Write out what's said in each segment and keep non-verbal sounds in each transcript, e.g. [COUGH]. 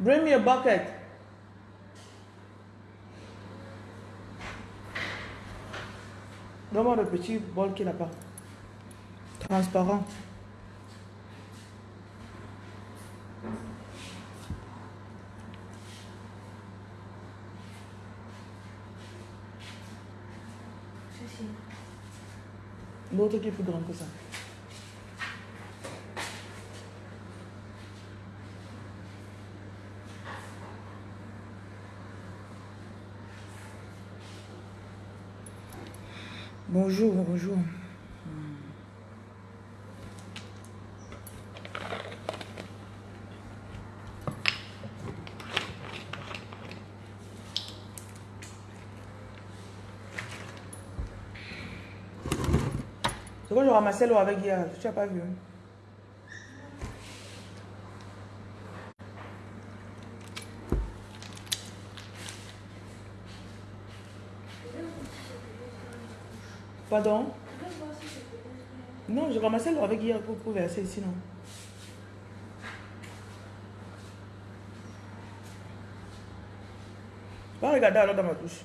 Bring me a bucket. Donne-moi le petit bol qui est là-bas. Transparent. L'autre qui est plus grand que ça. Bonjour, bonjour. C'est quand je ramassais l'eau avec hier, tu n'as pas vu. Pardon? Non, je ramassais l'eau avec hier pour, pour verser ici, non. Pas regarder alors dans ma douche.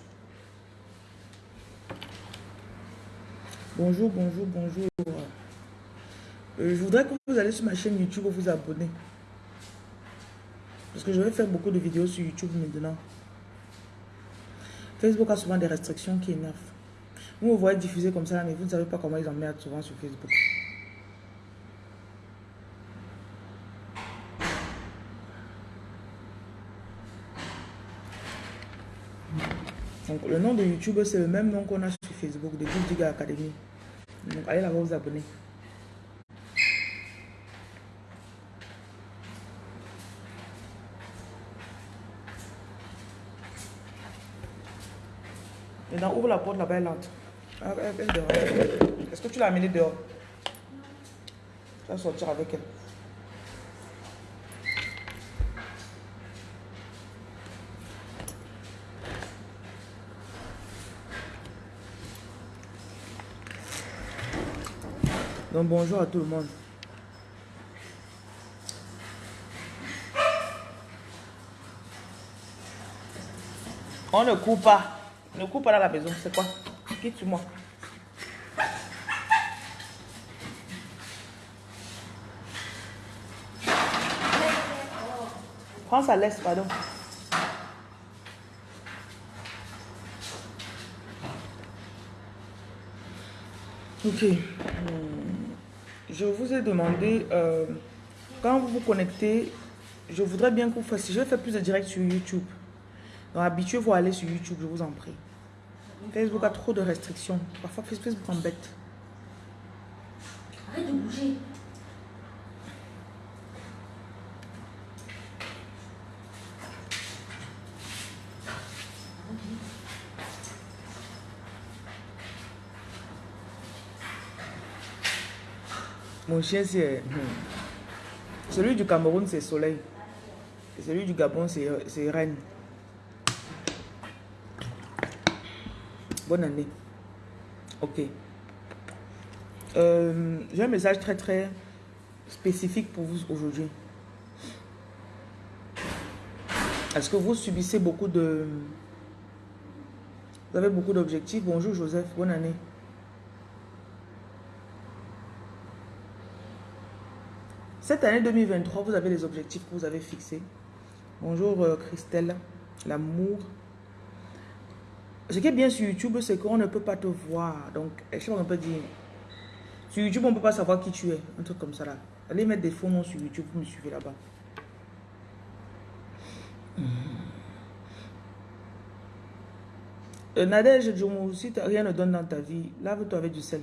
Bonjour, bonjour, bonjour. Euh, je voudrais que vous allez sur ma chaîne YouTube vous abonner. Parce que je vais faire beaucoup de vidéos sur YouTube maintenant. Facebook a souvent des restrictions qui énervent. Vous me voyez diffuser comme ça, mais vous ne savez pas comment ils emmerdent souvent sur Facebook. Donc, le nom de YouTube, c'est le même nom qu'on a sur Facebook, de Digger Academy. Donc, allez là-bas vous abonner. Maintenant, ouvre la porte là-bas, elle entre. Ah. Est-ce que tu l'as amenée dehors? Tu vas sortir avec elle. Donc bonjour à tout le monde. On ne coupe pas. Ne coupe pas dans la maison. C'est quoi? Quitte-moi. Prends sa laisse, pardon. Ok. Je vous ai demandé, euh, quand vous vous connectez, je voudrais bien que vous fassiez, je vais faire plus de directs sur YouTube. Donc habituez-vous à aller sur YouTube, je vous en prie. Facebook a trop de restrictions. Parfois Facebook embête. Arrête de bouger. Mon chien, c'est... hmm. Celui du Cameroun, c'est Soleil. Et celui du Gabon, c'est c'est Reine. Bonne année. Ok. Euh, J'ai un message très très spécifique pour vous aujourd'hui. Est-ce que vous subissez beaucoup de... Vous avez beaucoup d'objectifs? Bonjour Joseph, bonne année. Cette année 2023, vous avez les objectifs que vous avez fixés. Bonjour euh, Christelle, l'amour. Ce qui est bien sur YouTube, c'est qu'on ne peut pas te voir. Donc, je sais pas, on peut dire. Sur YouTube, on ne peut pas savoir qui tu es. Un truc comme ça là. Allez mettre des faux noms sur YouTube, vous me suivez là-bas. Euh, Nadège Djoumou, si rien ne donne dans ta vie, lave-toi avec du sel.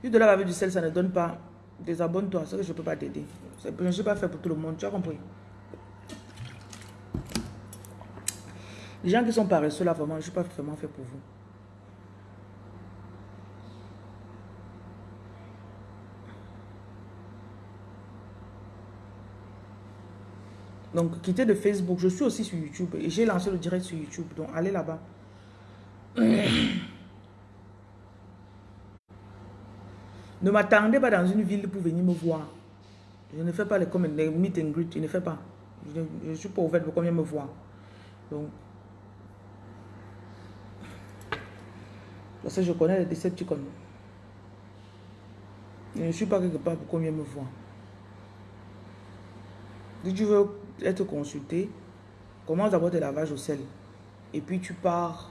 Si tu te laves avec du sel, ça ne donne pas. Désabonne-toi, c'est que je ne peux pas t'aider. Je ne suis pas fait pour tout le monde, tu as compris? Les gens qui sont paresseux là, vraiment, je ne suis pas vraiment fait pour vous. Donc, quittez de Facebook. Je suis aussi sur YouTube et j'ai lancé le direct sur YouTube. Donc, allez là-bas. [CLEARS THROAT] Ne m'attendez pas dans une ville pour venir me voir. Je ne fais pas les, meet and greet. Je ne fais pas. Je ne suis pas ouverte pour combien me voir. Donc, parce que je connais les Decepticons. Je ne suis pas quelque part pour combien me voir. Si tu veux être consulté, commence d'abord tes lavages au sel. Et puis tu pars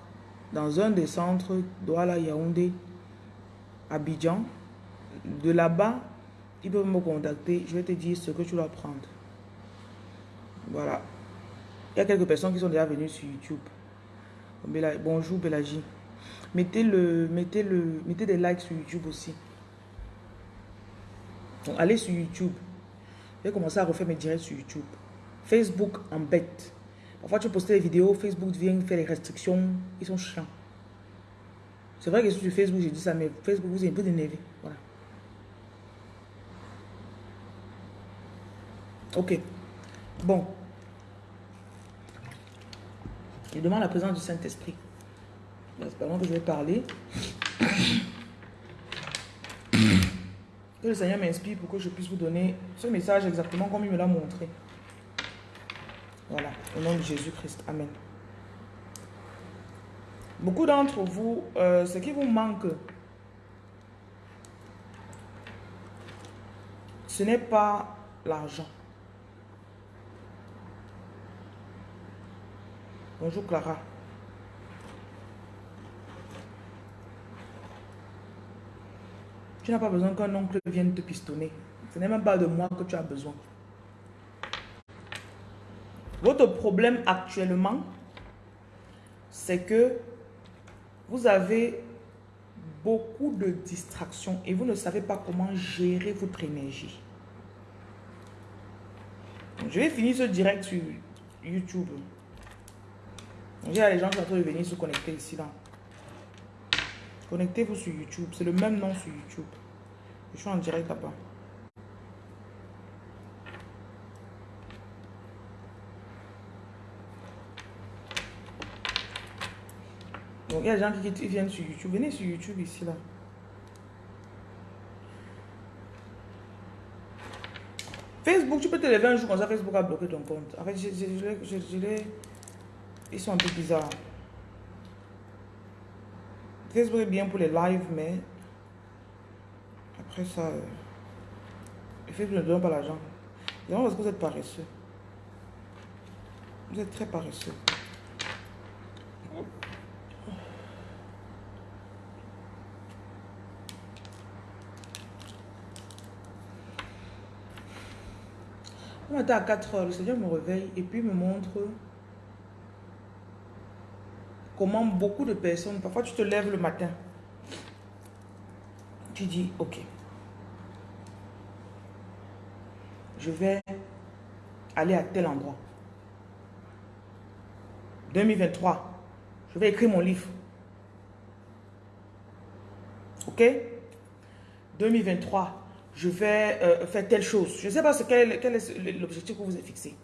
dans un des centres, Douala, Yaoundé, Abidjan. De là-bas, ils peuvent me contacter. Je vais te dire ce que tu dois prendre. Voilà. Il y a quelques personnes qui sont déjà venues sur YouTube. Bonjour Bélagie. Mettez, le, mettez, le, mettez des likes sur YouTube aussi. Donc, allez sur YouTube. Je vais commencer à refaire mes directs sur YouTube. Facebook en bête. Parfois, tu postes des vidéos, Facebook vient faire les restrictions. Ils sont chiants. C'est vrai que sur Facebook, j'ai dit ça, mais Facebook, vous êtes un peu énervé. Voilà. Ok. Bon. Je demande la présence du Saint-Esprit. Que je vais parler. Que le Seigneur m'inspire pour que je puisse vous donner ce message exactement comme il me l'a montré. Voilà, au nom de Jésus-Christ. Amen. Beaucoup d'entre vous, euh, ce qui vous manque, ce n'est pas l'argent. Bonjour Clara. Tu n'as pas besoin qu'un oncle vienne te pistonner. Ce n'est même pas de moi que tu as besoin. Votre problème actuellement, c'est que vous avez beaucoup de distractions et vous ne savez pas comment gérer votre énergie. Je vais finir ce direct sur YouTube. Il y a les gens qui sont en train de venir se connecter ici. là. Connectez-vous sur YouTube. C'est le même nom sur YouTube. Je suis en direct là-bas. Donc, il y a des gens qui, viennent sur YouTube. Venez sur YouTube ici, là. Facebook, tu peux te lever un jour comme ça, Facebook a bloqué ton compte. En fait, je, je, je, ils sont un peu bizarres. Facebook est bien pour les lives, mais après ça, euh, Facebook ne donne pas l'argent. Non, parce que vous êtes paresseux. Vous êtes très paresseux. On matin à 4 heures, le Seigneur me réveille et puis me montre comment beaucoup de personnes, parfois tu te lèves le matin, tu dis, ok, je vais aller à tel endroit. 2023, je vais écrire mon livre. Ok? 2023, je vais euh, faire telle chose. Je ne sais pas ce, quel est l'objectif que vous avez fixé.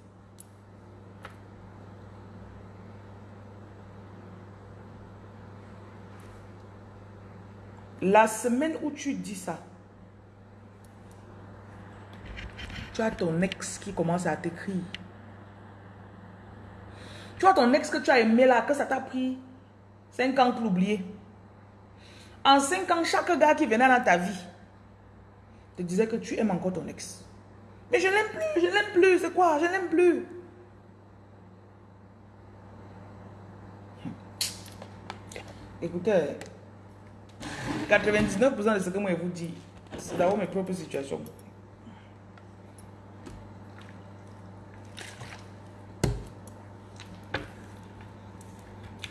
La semaine où tu dis ça, tu as ton ex qui commence à t'écrire. Tu as ton ex que tu as aimé là, que ça t'a pris 5 ans pour l'oublier. En 5 ans, chaque gars qui venait dans ta vie te disait que tu aimes encore ton ex. Mais je l'aime plus, je l'aime plus, c'est quoi? Je l'aime plus. Écoutez, 99% de ce que moi je vous dis, c'est d'avoir mes propres situations.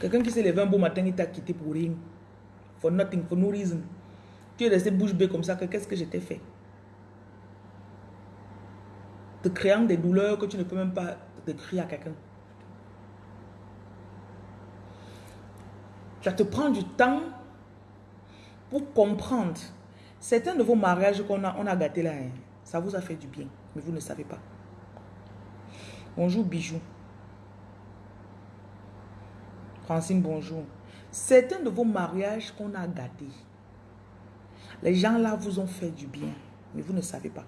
Quelqu'un qui s'est levé un beau matin, il t'a quitté pour rien. For nothing, for no reason. Tu es resté bouche bée comme ça, que qu'est-ce que je t'ai fait? Te créant des douleurs que tu ne peux même pas décrire à quelqu'un. Ça te prend du temps pour comprendre. Certains de vos mariages qu'on a, on a gâté là, hein, ça vous a fait du bien, mais vous ne savez pas. Bonjour Bijou. Francine, bonjour. Certains de vos mariages qu'on a gâtés, les gens là vous ont fait du bien, mais vous ne savez pas.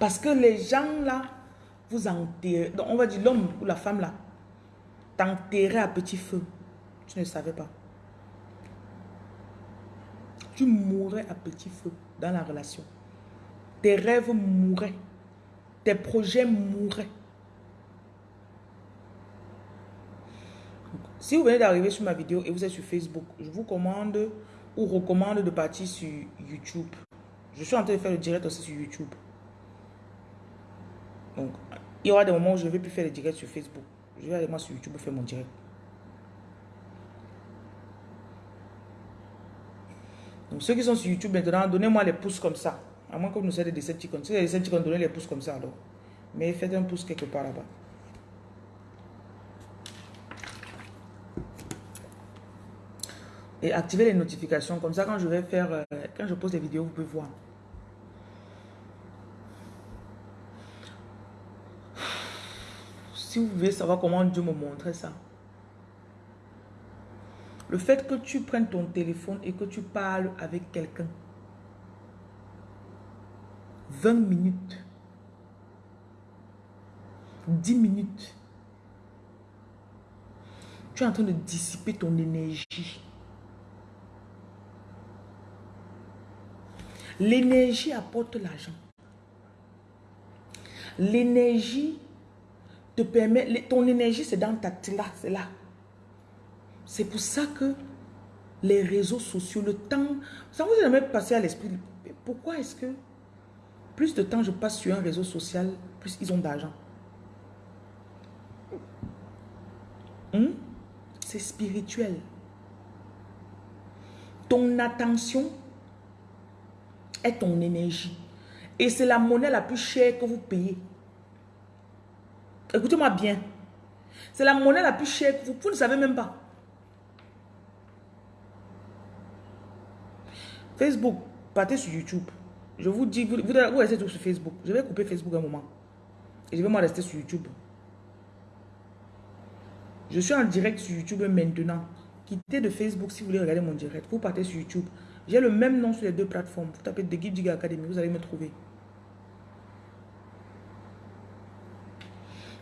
Parce que les gens là, vous enterrez, donc on va dire l'homme ou la femme là, t'enterrer à petit feu. Tu ne savais pas. Tu mourrais à petit feu dans la relation. Tes rêves mourraient. Tes projets mourraient. Si vous venez d'arriver sur ma vidéo et vous êtes sur Facebook, je vous commande ou recommande de partir sur YouTube. Je suis en train de faire le direct aussi sur YouTube. Donc, il y aura des moments où je ne vais plus faire le direct sur Facebook. Je vais aller moi sur YouTube faire mon direct. Donc, ceux qui sont sur YouTube maintenant, donnez-moi les pouces comme ça. À moins que vous nous soyez des Decepticons. Si des Decepticons, donnez les pouces comme ça alors. Mais faites un pouce quelque part là-bas. Et activez les notifications. Comme ça, quand je vais faire, euh, quand je pose des vidéos, vous pouvez voir. Si vous voulez savoir comment Dieu me montrait ça. Le fait que tu prennes ton téléphone et que tu parles avec quelqu'un. 20 minutes. 10 minutes. Tu es en train de dissiper ton énergie. L'énergie apporte l'argent. L'énergie te permet, ton énergie c'est dans ta là, c'est là. C'est pour ça que les réseaux sociaux, le temps, ça vous est jamais passé à l'esprit, pourquoi est-ce que plus de temps je passe sur un réseau social, plus ils ont d'argent? Hmm? C'est spirituel. Ton attention est ton énergie. Et c'est la monnaie la plus chère que vous payez. Écoutez-moi bien. C'est la monnaie la plus chère vous, ne savez même pas. Facebook, partez sur YouTube. Je vous dis, vous, restez sur Facebook. Je vais couper Facebook un moment. Et je vais moi rester sur YouTube. Je suis en direct sur YouTube maintenant. Quittez de Facebook si vous voulez regarder mon direct. Vous partez sur YouTube. J'ai le même nom sur les deux plateformes. Vous tapez The Giga Academy, vous allez me trouver.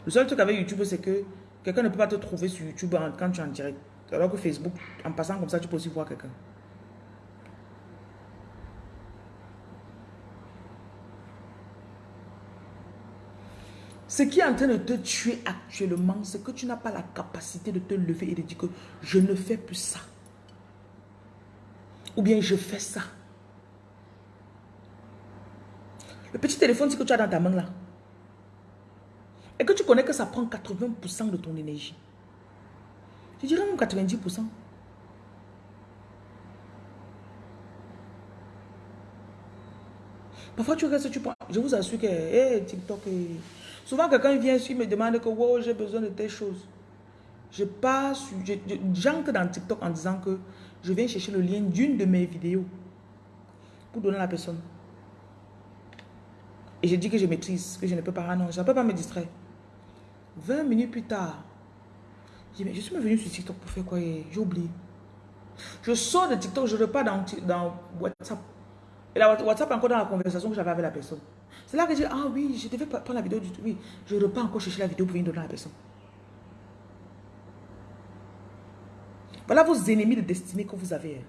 Le seul truc avec YouTube, c'est que quelqu'un ne peut pas te trouver sur YouTube quand tu es en direct. Alors que Facebook, en passant comme ça, tu peux aussi voir quelqu'un. Ce qui est en train de te tuer actuellement, c'est que tu n'as pas la capacité de te lever et de dire que je ne fais plus ça. Ou bien je fais ça. Le petit téléphone que tu as dans ta main là. Et que tu connais que ça prend 80% de ton énergie. Je dirais même 90%. Parfois tu restes, tu prends. Je vous assure que TikTok. Souvent quelqu'un vient ici me demande que wow, j'ai besoin de telle chose. Je passe, je, j'entre dans TikTok en disant que je viens chercher le lien d'une de mes vidéos pour donner à la personne. Et je dis que je maîtrise, que je ne peux pas. Ah non, je ne peux pas me distraire. 20 minutes plus tard, je suis venu sur TikTok pour faire quoi J'ai oublié. Je sors de TikTok, je repars dans, dans WhatsApp. Et la WhatsApp est encore dans la conversation que j'avais avec la personne. C'est là que je dis, ah oui, je devais prendre la vidéo du tout. Oui, je repars encore chercher la vidéo pour venir donner à la personne. Voilà vos ennemis de destinée que vous avez. Hein.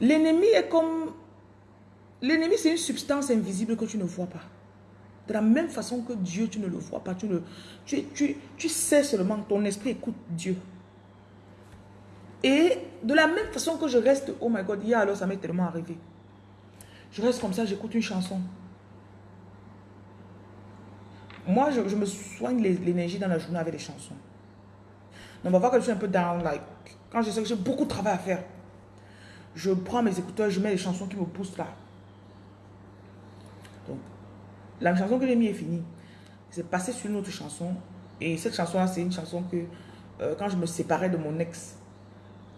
L'ennemi est comme... L'ennemi, c'est une substance invisible que tu ne vois pas. De la même façon que Dieu, tu ne le vois pas. Tu, ne, tu, tu, tu sais seulement, ton esprit écoute Dieu. Et de la même façon que je reste, oh my God, hier alors ça m'est tellement arrivé. Je reste comme ça, j'écoute une chanson. Moi, je, me soigne l'énergie dans la journée avec des chansons. Donc, on va voir que je suis un peu down, like, quand je sais que j'ai beaucoup de travail à faire, je prends mes écouteurs, je mets les chansons qui me poussent là. Donc, la chanson que j'ai mis est finie. C'est passé sur une autre chanson. Et cette chanson-là, c'est une chanson que, euh, quand je me séparais de mon ex,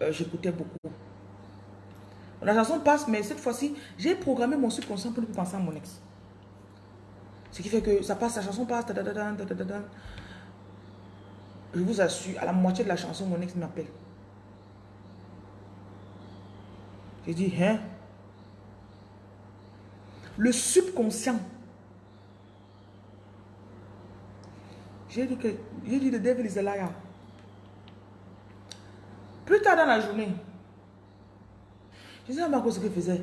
euh, j'écoutais beaucoup. La chanson passe, mais cette fois-ci, j'ai programmé mon subconscient pour ne plus penser à mon ex. Ce qui fait que ça passe, la chanson passe, je vous assure, à la moitié de la chanson, mon ex m'appelle. J'ai dit, hein? Le subconscient. J'ai dit que, j'ai dit, le devil is a. Plus tard dans la journée, je sais pas ce qu'il faisait.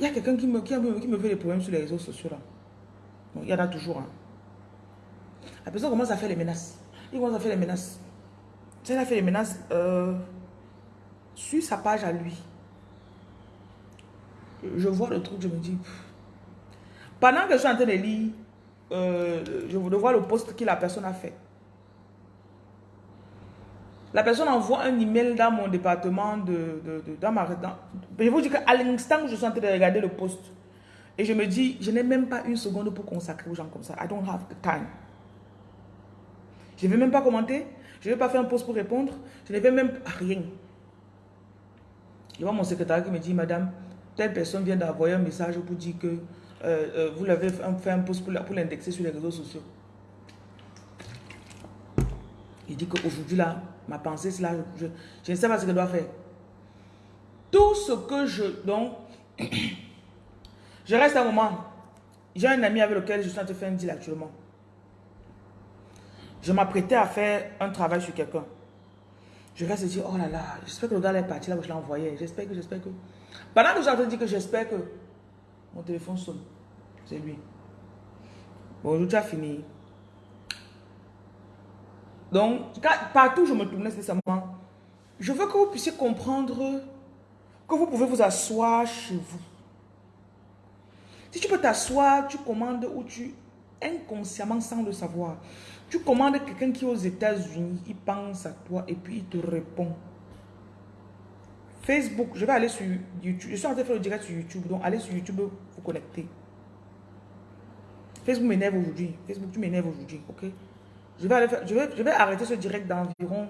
Il y a quelqu'un qui me, qui, me fait des problèmes sur les réseaux sociaux là. il y en a toujours. Hein. La personne commence à faire les menaces. Il commence à faire les menaces. Sais, a fait les menaces euh, sur sa page à lui. Je vois le truc, je me dis. Pendant que je suis en train de lire, euh, je vois le poste que la personne a fait. La personne envoie un email dans mon département de, dans ma Je vous dis qu'à l'instant où je suis en train de regarder le poste, et je me dis, je n'ai même pas une seconde pour consacrer aux gens comme ça. I don't have the time. Je ne vais même pas commenter. Je ne vais pas faire un post pour répondre. Je ne vais même rien. Je vois mon secrétaire qui me dit, madame, telle personne vient d'envoyer un message pour dire que euh, euh, vous l'avez fait un post pour l'indexer sur les réseaux sociaux. Il dit qu'aujourd'hui, là, ma pensée, c'est là, je, ne sais pas ce que je dois faire. Tout ce que je... Donc, [COUGHS] je reste un moment. J'ai un ami avec lequel je suis en train de faire un deal actuellement. Je m'apprêtais à faire un travail sur quelqu'un. Je reste et dire, oh là là, j'espère que le gars est parti là où je l'ai envoyé. J'espère que, j'espère que... Pendant que j'ai entendu que j'espère que mon téléphone sonne. C'est lui. Bonjour, tu as fini. Donc, partout où je me tournais nécessairement, je veux que vous puissiez comprendre que vous pouvez vous asseoir chez vous. Si tu peux t'asseoir, tu commandes ou tu, inconsciemment, sans le savoir, tu commandes quelqu'un qui est aux États-Unis, il pense à toi et puis il te répond. Facebook, je vais aller sur YouTube. Je suis en train de faire le direct sur YouTube, donc allez sur YouTube, vous connecter. Facebook m'énerve aujourd'hui. Facebook, tu m'énerves aujourd'hui, ok? Je vais, aller faire, je, vais, je vais arrêter ce direct d'environ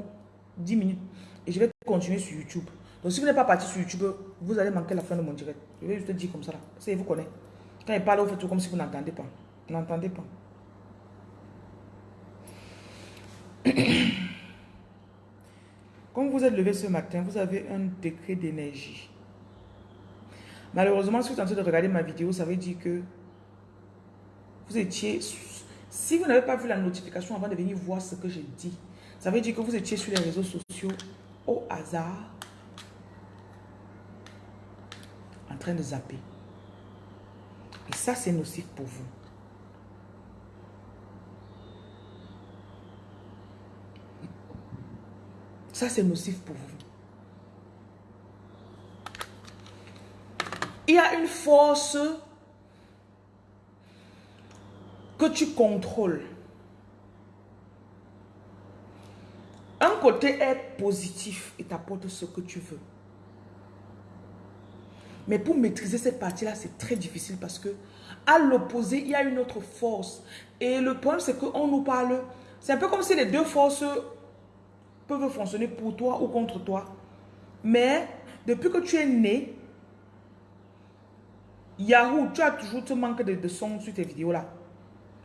10 minutes et je vais continuer sur YouTube. Donc si vous n'êtes pas parti sur YouTube, vous allez manquer la fin de mon direct. Je vais juste te dire comme ça là. Vous connaît. Quand il parle, vous faites tout comme si vous n'entendez pas. Vous n'entendez pas. [CLEARS THROAT] Vous êtes levé ce matin, vous avez un décret d'énergie. Malheureusement, si vous êtes en train de regarder ma vidéo, ça veut dire que vous étiez si vous n'avez pas vu la notification avant de venir voir ce que j'ai dit, ça veut dire que vous étiez sur les réseaux sociaux au hasard, en train de zapper. Et ça, c'est nocif pour vous. Ça, c'est nocif pour vous. Il y a une force que tu contrôles. Un côté est positif et t'apporte ce que tu veux. Mais pour maîtriser cette partie-là, c'est très difficile parce que à l'opposé, il y a une autre force. Et le problème, c'est qu'on nous parle... C'est un peu comme si les deux forces peuvent fonctionner pour toi ou contre toi. Mais depuis que tu es né, Yahoo, tu as toujours te manque de, son sur tes vidéos là.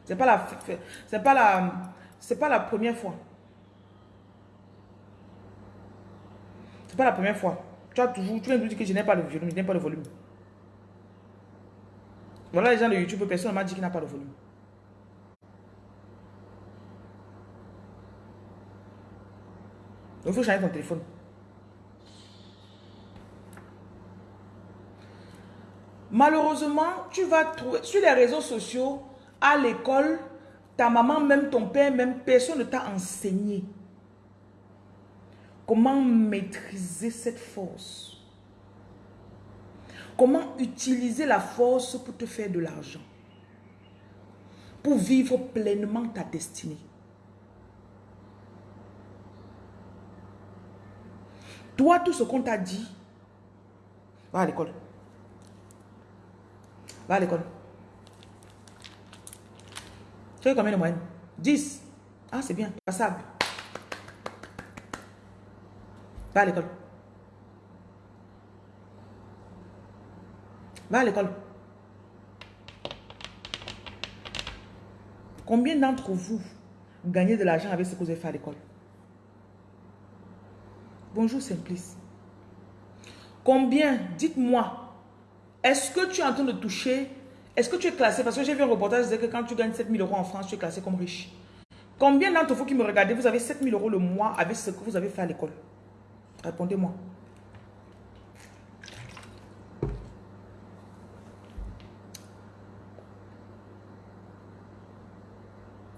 C'est pas la c'est pas la c'est pas la première fois. C'est pas la première fois. Tu as toujours tu viens de dire que je n'ai pas de volume, je n'ai pas de volume. Voilà les gens de YouTube, personne ne m'a dit qu'il n'a pas de volume. Il faut changer ton téléphone. Malheureusement, tu vas trouver sur les réseaux sociaux, à l'école, ta maman, même ton père, même personne ne t'a enseigné comment maîtriser cette force. Comment utiliser la force pour te faire de l'argent. Pour vivre pleinement ta destinée. Toi, tout ce qu'on t'a dit, va à l'école. Va à l'école. Tu as combien de moyenne 10. Ah, c'est bien, passable. Va à l'école. Va à l'école. Combien d'entre vous gagnez de l'argent avec ce que vous avez fait à l'école? Bonjour Simplice. Combien, dites-moi, Est-ce que tu es en train de toucher Est-ce que tu es classé? Parce que j'ai vu un reportage disait que quand tu gagnes 7000 euros en France, tu es classé comme riche. Combien d'entre vous qui me regardez, vous avez 7000 euros le mois avec ce que vous avez fait à l'école? Répondez-moi.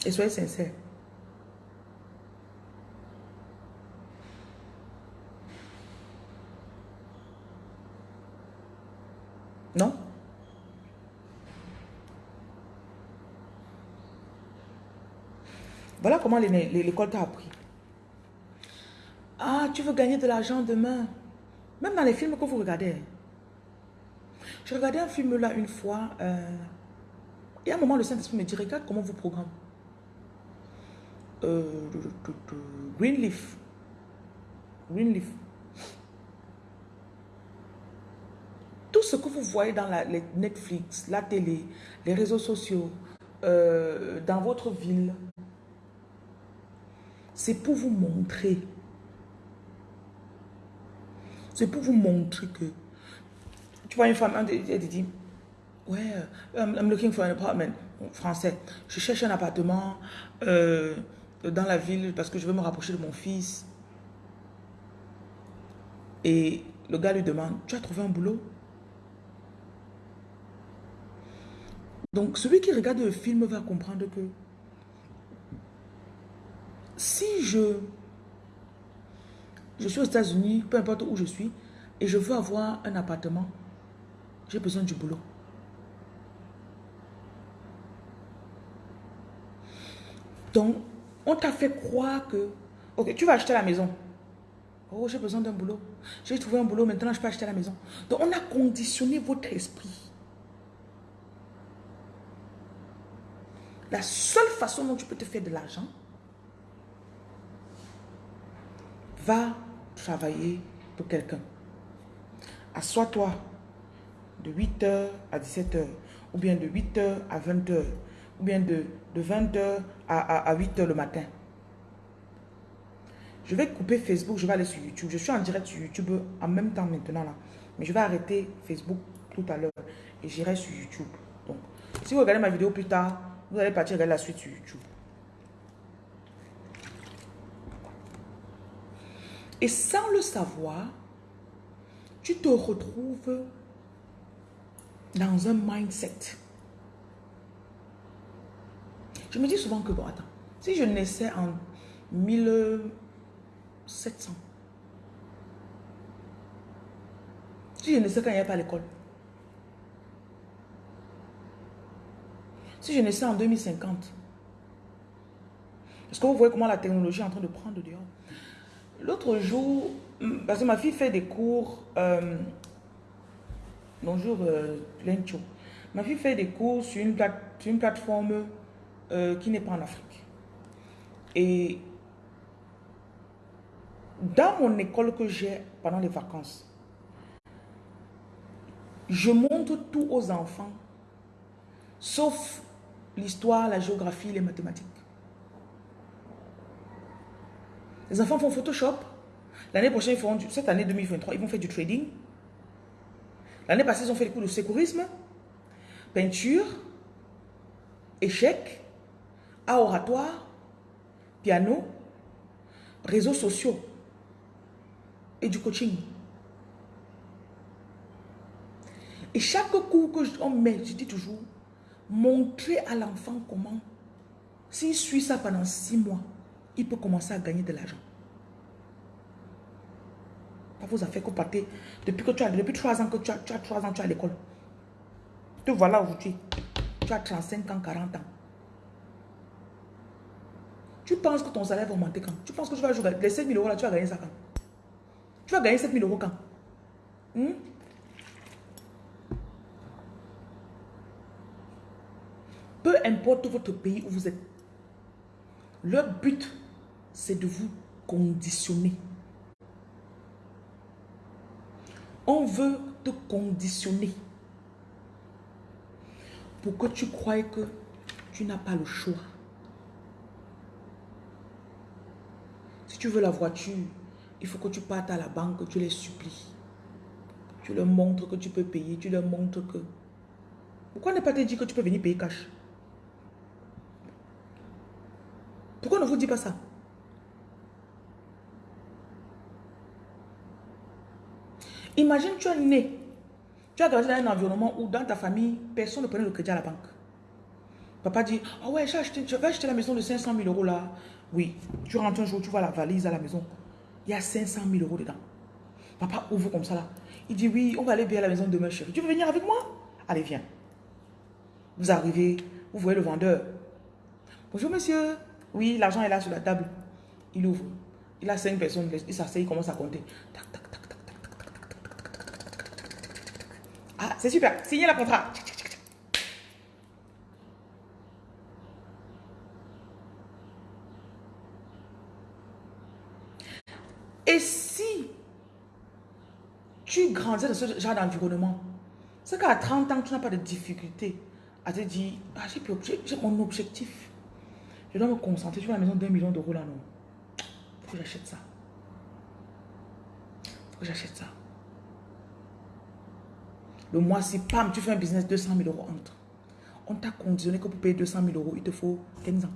Et soyez sincères. Non Voilà comment l'école t'a appris. Ah, tu veux gagner de l'argent demain. Même dans les films que vous regardez. Je regardais un film là une fois. Euh, et à un moment, le Saint-Esprit me dit, regarde comment vous programme. Euh, Greenleaf. Greenleaf. Ce que vous voyez dans la, les Netflix, la télé, les réseaux sociaux, euh, dans votre ville, c'est pour vous montrer. C'est pour vous montrer que... Tu vois une femme, elle dit, ouais, euh, I'm looking for an apartment, français. Je cherche un appartement euh, dans la ville parce que je veux me rapprocher de mon fils. Et le gars lui demande, tu as trouvé un boulot? Donc, celui qui regarde le film va comprendre que si je, je suis aux États-Unis, peu importe où je suis, et je veux avoir un appartement, j'ai besoin du boulot. Donc, on t'a fait croire que, ok, tu vas acheter la maison. Oh, j'ai besoin d'un boulot. J'ai trouvé un boulot, maintenant je peux acheter la maison. Donc, on a conditionné votre esprit La seule façon dont tu peux te faire de l'argent, va travailler pour quelqu'un. Assois-toi de 8h à 17h, ou bien de 8h à 20h, ou bien de, de 20h à, à 8h le matin. Je vais couper Facebook, je vais aller sur YouTube. Je suis en direct sur YouTube en même temps maintenant là. Mais je vais arrêter Facebook tout à l'heure et j'irai sur YouTube. Donc, si vous regardez ma vidéo plus tard, vous allez partir regarder la suite sur YouTube. Et sans le savoir, tu te retrouves dans un mindset. Je me dis souvent que, bon, attends, si je naissais en 1700, si je naissais quand il n'y avait pas l'école, Si je naissais en 2050, est-ce que vous voyez comment la technologie est en train de prendre dehors? L'autre jour, hmm, parce que ma fille fait des cours, euh, bonjour euh, Lencho, ma fille fait des cours sur une, une plateforme euh, qui n'est pas en Afrique. Et dans mon école que j'ai pendant les vacances, je montre tout aux enfants, sauf l'histoire, la géographie, les mathématiques. Les enfants font Photoshop. L'année prochaine, ils font cette année 2023, ils vont faire du trading. L'année passée, ils ont fait des cours de sécurisme, peinture, échec, à oratoire, piano, réseaux sociaux et du coaching. Et chaque cours que on met, je dis toujours, Montrer à l'enfant comment, s'il suit ça pendant six mois, il peut commencer à gagner de l'argent. Ça vous a fait partez depuis que tu as, depuis trois ans que tu as, tu as trois ans, tu as à l'école. Te voilà aujourd'hui. Tu as 35 ans, 40 ans. Tu penses que ton salaire va augmenter quand? Tu penses que tu vas jouer les 7 000 euros là, tu vas gagner ça quand? Tu vas gagner 7 000 euros quand? Hmm? Importe votre pays où vous êtes. Leur but, c'est de vous conditionner. On veut te conditionner pour que tu croies que tu n'as pas le choix? Si tu veux la voiture, il faut que tu partes à la banque, que tu les supplies. Tu leur montres que tu peux payer. Tu leur montres que... Pourquoi ne pas te dire que tu peux venir payer cash? Pourquoi ne vous dit pas ça? Imagine, tu es né. Tu as grandi dans un environnement où dans ta famille, personne ne prenait le crédit à la banque. Papa dit, ah ouais, je vais acheter la maison de 500 000 euros là. Oui, tu rentres un jour, tu vois la valise à la maison. Il y a 500 000 euros dedans. Papa ouvre comme ça là. Il dit, oui, on va aller bien à la maison demain, chérie. Tu veux venir avec moi? Allez, viens. Vous arrivez, vous voyez le vendeur. Bonjour, monsieur. Oui, l'argent est là sur la table. Il ouvre. Il a cinq personnes. Il s'assied, il commence à compter. Ah, c'est super. Signez la contrat. Et si tu grandis dans ce genre d'environnement, c'est qu'à 30 ans, tu n'as pas de difficulté à te dire, ah, j'ai mon objectif. Je dois me concentrer sur la maison d'un million d'euros là, non. Faut que j'achète ça. Faut que j'achète ça. Le mois si pam, tu fais un business, 200 000 euros entre. On t'a conditionné que pour payer 200 000 euros, il te faut 15 ans.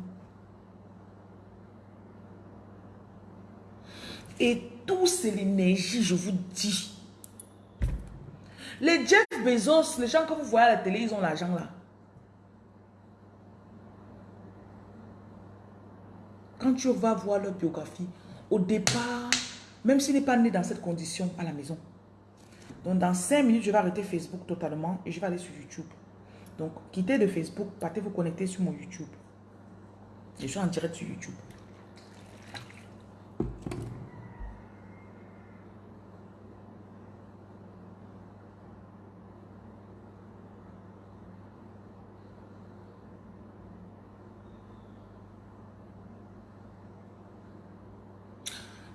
Et tout, c'est l'énergie, je vous dis. Les Jeff Bezos, les gens que vous voyez à la télé, ils ont l'argent là. Quand tu vas voir leur biographie, au départ, même s'il n'est pas né dans cette condition à la maison. Donc dans 5 minutes, je vais arrêter Facebook totalement et je vais aller sur YouTube. Donc quittez de Facebook, partez vous connecter sur mon YouTube. Je suis en direct sur YouTube.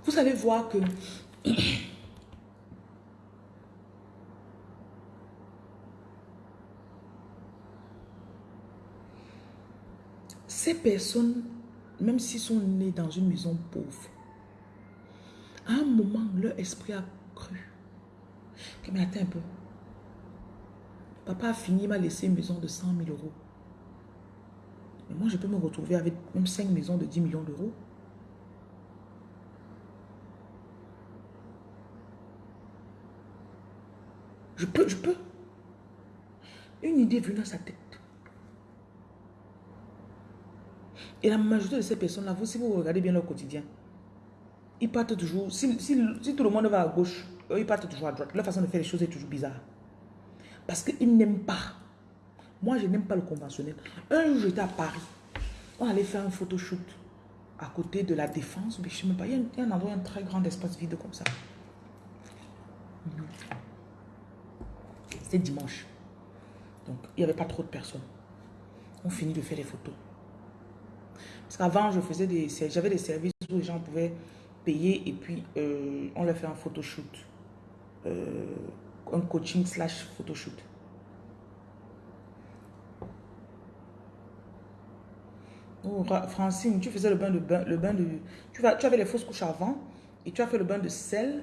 Vous allez que ces personnes, même s'ils sont nés dans une maison pauvre, à un moment, leur esprit a cru. Mais attends un peu. Papa a fini, m'a laissé une maison de 100 000 euros. Moi, je peux me retrouver avec même 5 maisons de 10 millions d'euros. Je peux, je peux. Une idée venue à sa tête. Et la majorité de ces personnes-là, vous, si vous regardez bien leur quotidien, ils partent toujours, si, tout le monde va à gauche, eux, ils partent toujours à droite. Leur façon de faire les choses est toujours bizarre. Parce qu'ils n'aiment pas. Moi, je n'aime pas le conventionnel. Un jour, j'étais à Paris. On allait faire un photoshoot à côté de la défense. Mais je sais même pas. Il y a un, endroit, un très grand espace vide comme ça. C'était dimanche. Donc, il n'y avait pas trop de personnes. On finit de faire les photos. Parce qu'avant, je faisais des, j'avais des services où les gens pouvaient payer et puis euh, on leur fait un photoshoot. Euh, un coaching slash photoshoot. Oh, Francine, tu faisais le bain de bain, le bain de. Tu, vas, tu avais les fausses couches avant et tu as fait le bain de sel.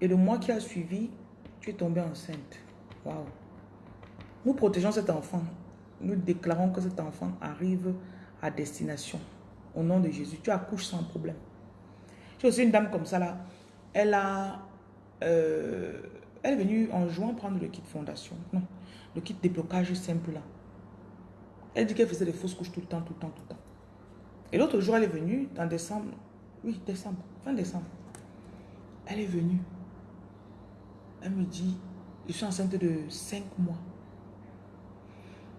Et le mois qui a suivi, tu es tombée enceinte. Waouh. Nous protégeons cet enfant. Nous déclarons que cet enfant arrive à destination. Au nom de Jésus, tu accouches sans problème. J'ai aussi une dame comme ça là. Elle a... Euh, elle est venue en juin prendre le kit fondation. Non, le kit déblocage simple là. Elle dit qu'elle faisait des fausses couches tout le temps, tout le temps, tout le temps. Et l'autre jour, elle est venue dans décembre. Oui, décembre, fin décembre. Elle est venue. Elle me dit, je suis enceinte de 5 mois.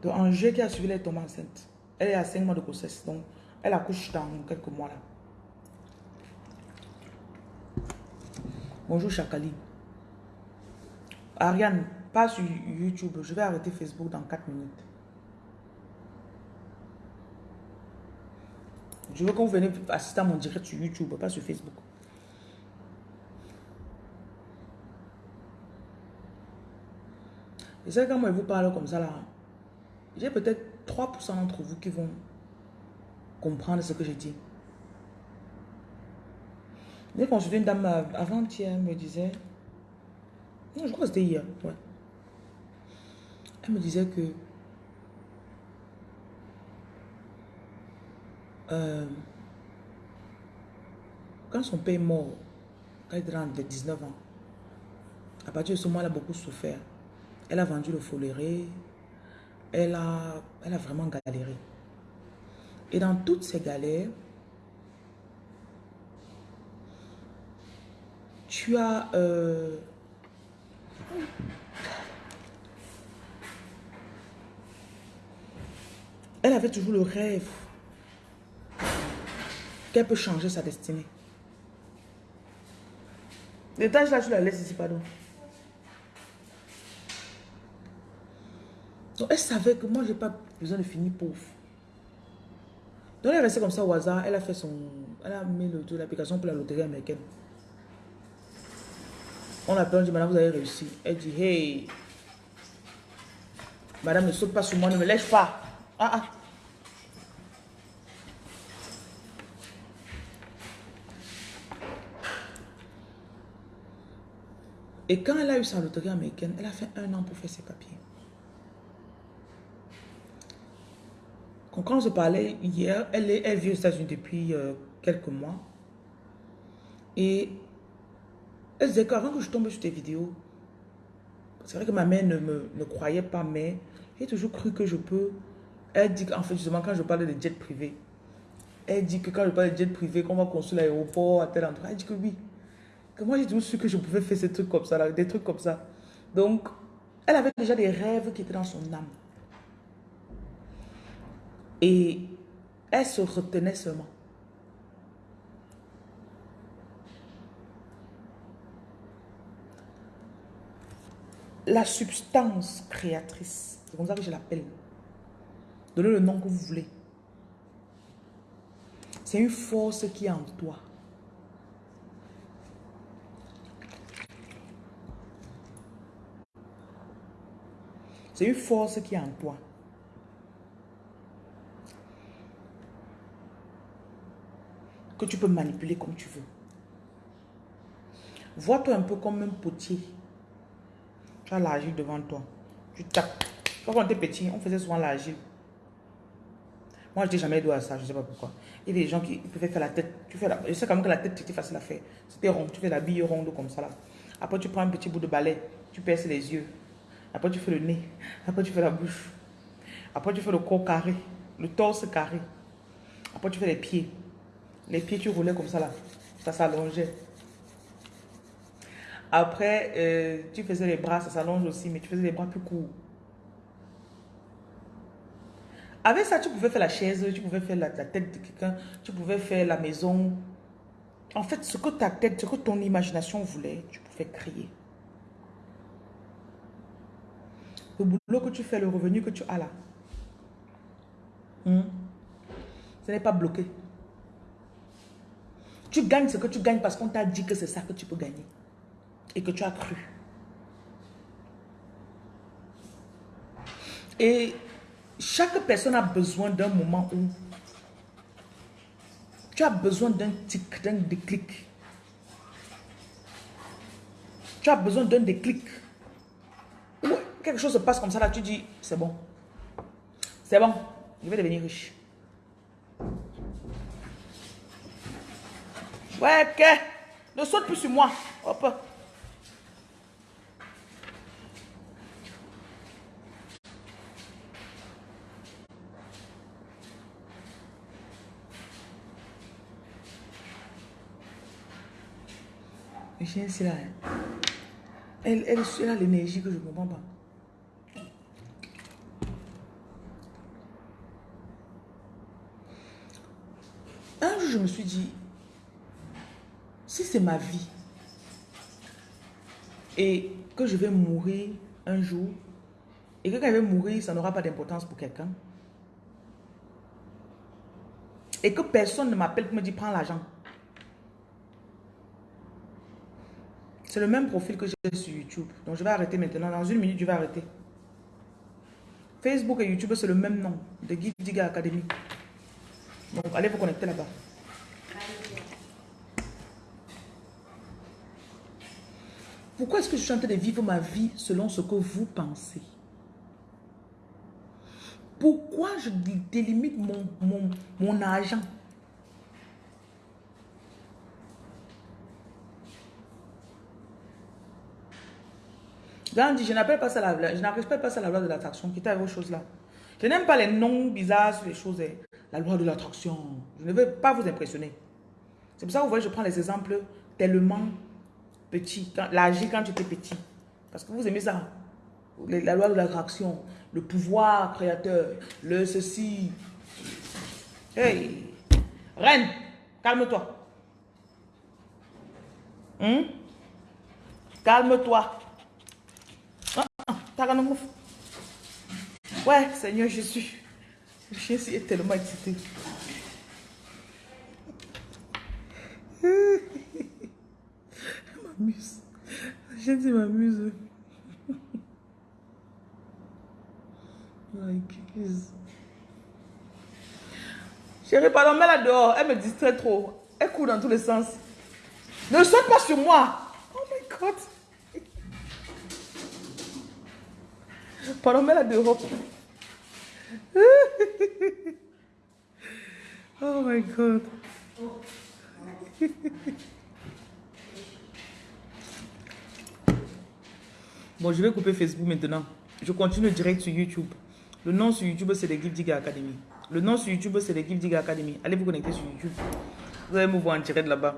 Donc, en qui a suivi, elle est tombée enceinte. Elle est à 5 mois de grossesse. Donc, elle accouche dans quelques mois là. Bonjour Chakali. Ariane, pas sur YouTube. Je vais arrêter Facebook dans 4 minutes. Je veux que vous venez assister à mon direct sur YouTube, pas sur Facebook. Et c'est quand moi je vous parle comme ça là, j'ai peut-être 3% d'entre vous qui vont comprendre ce que je dis. J'ai consulté une dame avant-hier, me disait, Non, je crois que c'était hier. Ouais. Elle me disait que euh, quand son père est mort, quand il était dans les 19 ans, à partir de ce moment, elle a beaucoup souffert. Elle a vendu le foléré. Elle a, elle a vraiment galéré. Et dans toutes ces galères, tu as... euh, elle avait toujours le rêve qu'elle peut changer sa destinée. Les là, tu la laisses ici, pardon. Donc, elle savait que moi, je n'ai pas besoin de finir pauvre. Donc, elle est restée comme ça au hasard. Elle a fait son... Elle a mis l'application pour la loterie américaine. On l'appelle, on dit, madame, vous avez réussi. Elle dit, hey, madame, ne saute pas sur moi, ne me lèche pas. Ah, ah. Et quand elle a eu sa loterie américaine, elle a fait un an pour faire ses papiers. Quand se parlait hier, elle, est, elle vit aux États-Unis depuis euh, quelques mois. Et elle disait qu'avant que je tombe sur tes vidéos, c'est vrai que ma mère ne me ne croyait pas, mais j'ai toujours cru que je peux. Elle dit qu'en fait, justement, quand je parle de jets privés, elle dit que quand je parle de jets privés, qu'on va construire l'aéroport à tel endroit, elle dit que oui. Que moi, j'ai toujours su que je pouvais faire ces trucs comme ça, des trucs comme ça. Donc, elle avait déjà des rêves qui étaient dans son âme. Et elle se retenait seulement. La substance créatrice, c'est comme ça que je l'appelle. Donnez le nom que vous voulez. C'est une force qui est en toi. C'est une force qui est en toi. Que tu peux manipuler comme tu veux. Vois-toi un peu comme un potier. Tu as l'argile devant toi. Tu tapes. Quand on était petit, on faisait souvent l'argile. Moi, je n'étais jamais doué à ça, je ne sais pas pourquoi. Il y avait des gens qui pouvaient faire la tête. Tu fais la, je sais quand même que la tête, c'était facile à faire. C'était rond. Tu fais la bille ronde comme ça. Là. Après, tu prends un petit bout de balai. Tu perces les yeux. Après, tu fais le nez. Après, tu fais la bouche. Après, tu fais le corps carré. Le torse carré. Après, tu fais les pieds. Les pieds, tu roulais comme ça là. Ça s'allongeait. Après, euh, tu faisais les bras, ça s'allonge aussi, mais tu faisais les bras plus courts. Avec ça, tu pouvais faire la chaise, tu pouvais faire la, tête de quelqu'un, tu pouvais faire la maison. En fait, ce que ta tête, ce que ton imagination voulait, tu pouvais créer. Le boulot que tu fais, le revenu que tu as là, hmm, ce n'est pas bloqué. Tu gagnes ce que tu gagnes parce qu'on t'a dit que c'est ça que tu peux gagner. Et que tu as cru. Et chaque personne a besoin d'un moment où tu as besoin d'un tic, d'un déclic. Tu as besoin d'un déclic. Quelque chose se passe comme ça, là, tu dis, c'est bon. C'est bon, je vais devenir riche. Ouais, ok. Ne saute plus sur moi. Hop. Le chien, c'est là. Elle, elle, elle a l'énergie que je ne comprends pas. Un jour, je me suis dit, si c'est ma vie et que je vais mourir un jour et que quand je vais mourir, ça n'aura pas d'importance pour quelqu'un et que personne ne m'appelle pour me dire prends l'argent. C'est le même profil que j'ai sur YouTube. Donc je vais arrêter maintenant. Dans une minute, je vais arrêter. Facebook et YouTube, c'est le même nom. De Guy Diga Academy. Donc allez vous connecter là-bas. Pourquoi est-ce que je suis en train de vivre ma vie selon ce que vous pensez? Pourquoi je délimite mon, mon, mon argent? Je n'appelle pas ça la, je pas ça la loi de l'attraction, qui est autre chose là. Je n'aime pas les noms bizarres sur les choses. hein. La loi de l'attraction. Je ne veux pas vous impressionner. C'est pour ça que vous voyez, je prends les exemples tellement Quand- L'agir quand tu étais petit. Parce que vous aimez ça. La loi de l'attraction, le pouvoir créateur, le ceci. Hey! Reine, calme-toi. Hum? Calme-toi. Ah. Ouais, Seigneur Jésus. Le chien est tellement excité. M'amuse. Chien s'y m'amuse. Chérie, pardon, mets-la dehors. Elle me distrait trop. Elle court dans tous les sens. Ne saute pas sur moi. Oh my God. Pardon, mets-la dehors. [LAUGHS] Oh my God. Bon, je vais couper Facebook maintenant. Je continue direct sur YouTube. Le nom sur YouTube, c'est les Give Digger Academy. Le nom sur YouTube, c'est les Give Digger Academy. Allez vous connecter sur YouTube. Vous allez me voir en direct là-bas.